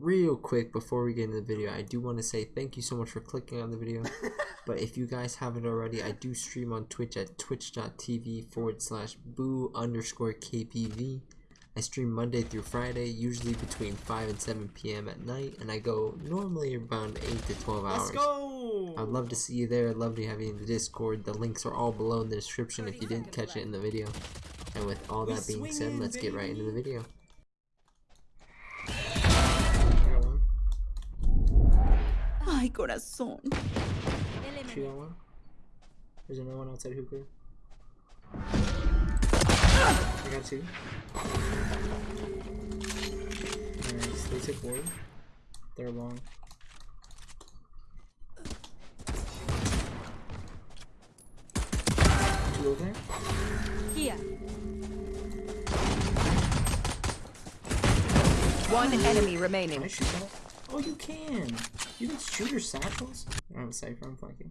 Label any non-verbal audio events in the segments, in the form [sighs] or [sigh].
real quick before we get into the video i do want to say thank you so much for clicking on the video. [laughs] But if you guys haven't already i do stream on twitch at twitch.tv forward slash boo underscore kpv i stream monday through friday usually between 5 and 7 p.m at night and i go normally around 8 to 12 hours Let's go. i'd love to see you there i'd love to have you in the discord the links are all below in the description if you didn't catch it in the video and with all that being said let's get right into the video I got one. Ay, corazón. She oh got one. Is there no one outside hookah? I got two. Nice. They took one. They're long. Two over there. Here. One enemy Can remaining. I shoot that? Oh, you can. You can shoot your satchels. I don't cipher. I'm fucking.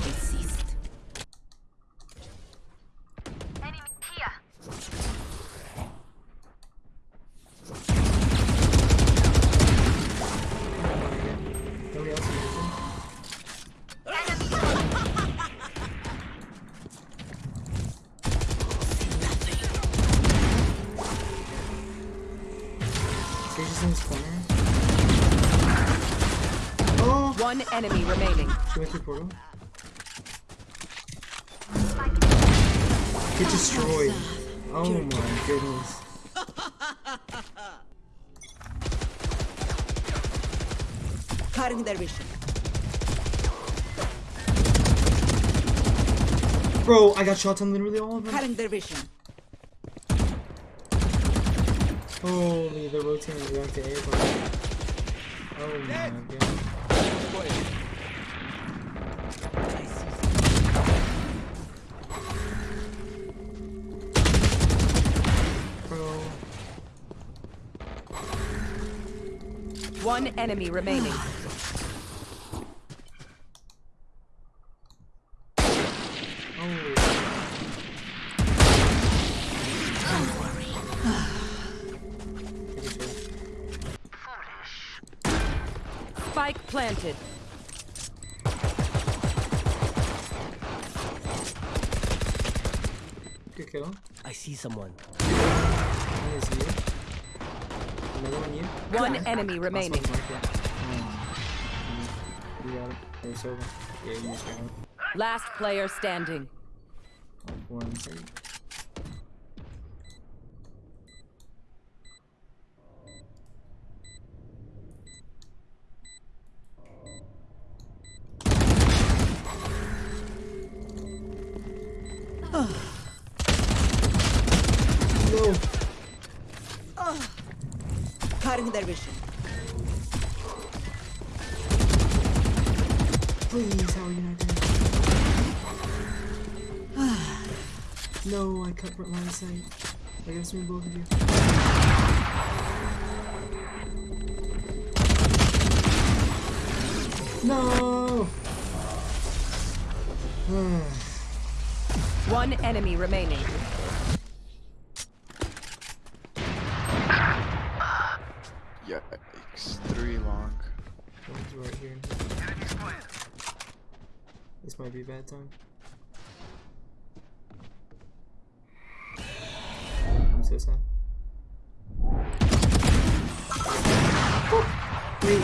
Sage is in this corner. Oh! One enemy remaining. She went through portal. Get destroyed. Oh my goodness. Cutting their vision. Bro, I got shots on literally all of them. Cutting their vision. Holy, they're rotating back to A. bro. Oh my god. Bro. One enemy remaining. Spike planted. Good kill. I see someone. One is you. Another one you. One enemy Last remaining. one's Mm. You got it. It's over. Yeah, you just got it. Last player standing. One second. No! Cutting their vision. Please, how are you not dead? [sighs] no, I cut line of sight. I guess we both of you. No! [sighs] One enemy remaining. Yikes. Three long. One's right here. This might be a bad time. I'm so sad. Wait,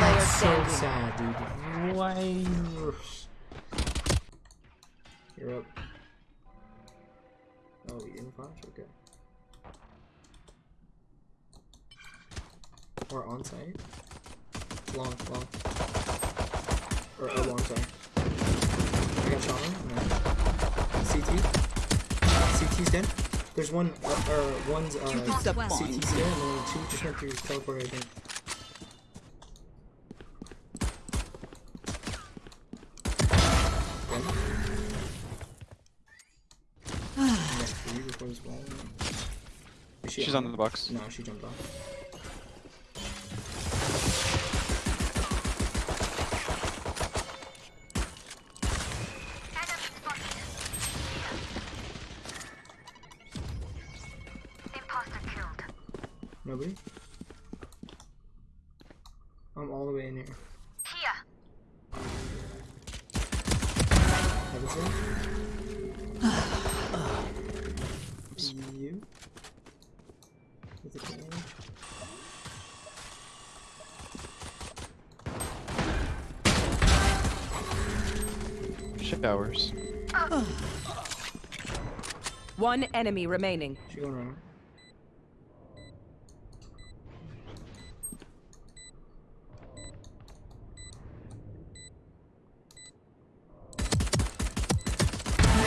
that's so sad, dude. Why? You're up. Oh, you didn't flash? Okay. Or on site? Long, long. Or oh, long, sorry. I got shot on. No. CT. CT's dead. There's one, uh, or one's uh, Cupid's up CT one. and then two just went through teleport, I think. Okay. Yeah, three before this wall. Is she She's on the box. No, she jumped off. Nobody? I'm all the way in here. Heaven's you? With a can? Showers. Uh. One enemy remaining. She going around.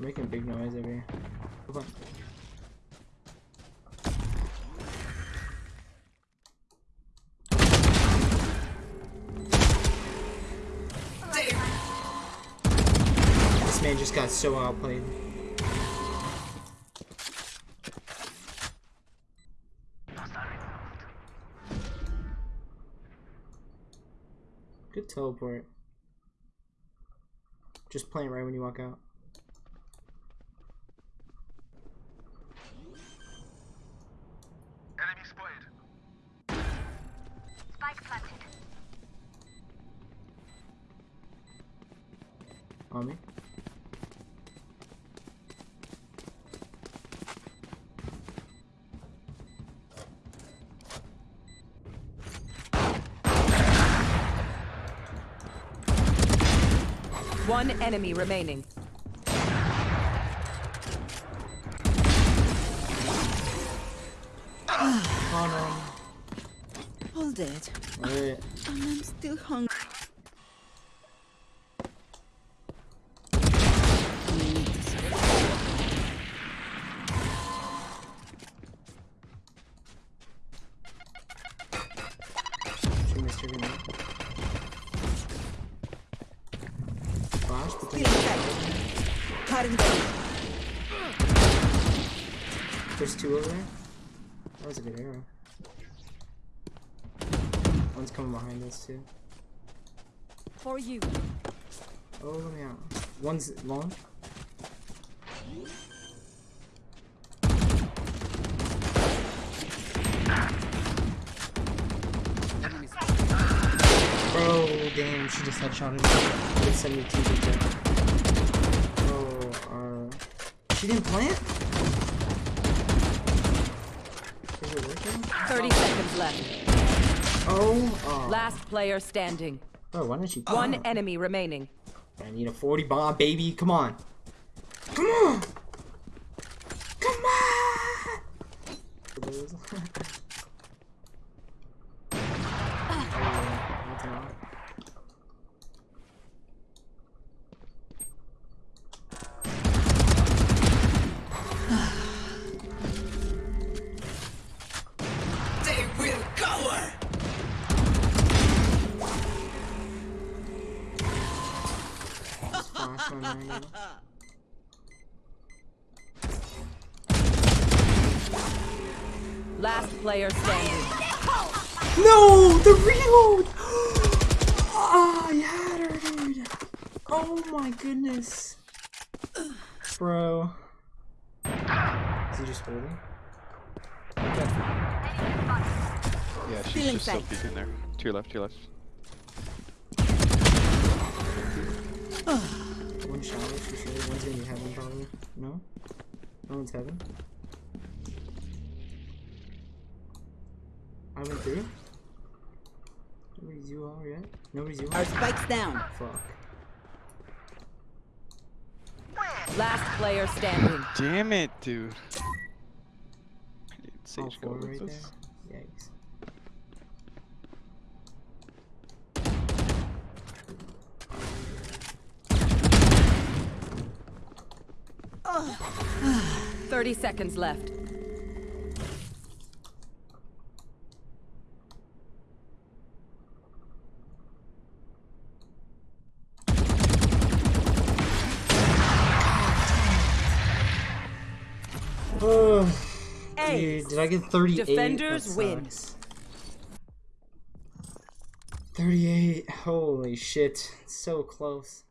making big noise over here. Come on. This man just got so outplayed. Good teleport. Just playing right when you walk out. One enemy remaining. Oh All dead. no. Wait. And I'm still hungry. Cutting their vision. there's two over there. That was a good arrow. One's coming behind us too. For you. Oh, let me out. One's long. Bro, damn, she just headshotted me. 72 percent. Bro, she didn't plant? Is it working? 30 seconds left. Oh, oh. Last player standing. Bro, why didn't you? One Oh. enemy remaining. I need a 40 bomb, baby. Come on. Come on. Come on. [laughs] [laughs] Last player standing. No, the reload. [gasps] Ah, I had her, dude. Oh my goodness, bro. Is he just holding? Yeah, she's Stealing just still sight. peeking there. To your left, to your left. [sighs] having showers for sure. One's gonna be heaven probably. No? No one's heaven. I went through. Nobody's UR yet? Nobody's UR? Our spike's down. Fuck. Last player standing. Damn it, dude. Sage All four right there. Yikes. [sighs] Thirty seconds left. Dude, did I get 38? Defenders win. 38. Holy shit. So close.